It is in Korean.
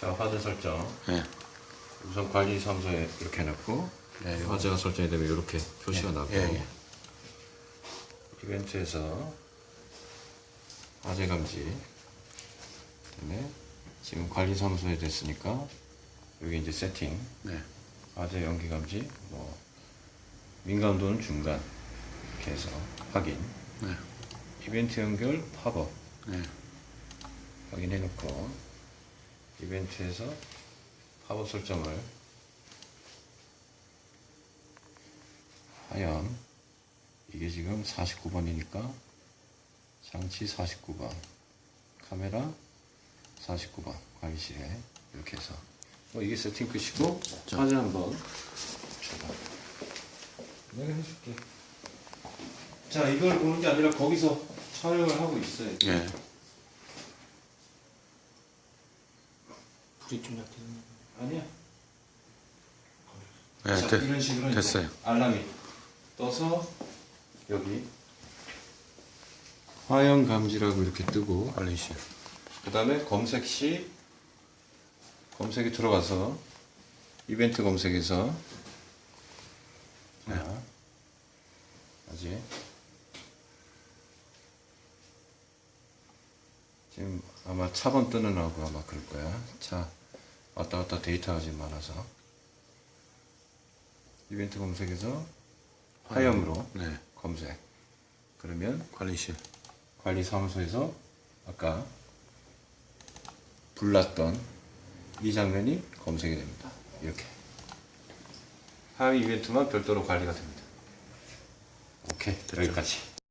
자, 화재 설정. 네. 우선 관리사무소에 이렇게 해놓고 네. 화재가 설정이 되면 이렇게 표시가 예, 나고 예, 예. 이벤트에서 화재 감지 그다음에 지금 관리 사무소에 됐으니까 여기 이제 세팅 네. 화재 연기 감지 뭐 민감도는 중간 이렇게 해서 확인 네. 이벤트 연결 팝업 네. 확인해 놓고 이벤트에서 팝업 설정을 하연. 이게 지금 49번이니까 장치 49번 카메라 49번 관리실에 이렇게 해서. 뭐 이게 세팅 끝이고 화재 한번 줘봐. 내가 해줄게. 자 이걸 보는 게 아니라 거기서 촬영을 하고 있어요 예. 불이 좀 약해졌나? 아니야. 네, 자, 되- 이런 식으로 됐어요. 알람이 떠서 여기 화형 감지라고 이렇게 뜨고 관리실. 그 다음에 검색 시 검색에 들어가서 이벤트 검색에서 자 아직 지금 아마 차번 뜨는 하고 아마 그럴 거야. 차 왔다 갔다 데이터가 지금 많아서 이벤트 검색에서 화형으로 네. 검색 그러면 관리실. 관리사무소에서 아까 불났던 이 장면이 검색이 됩니다. 이렇게. 하위 이벤트만 별도로 관리가 됩니다. 오케이, 여기까지.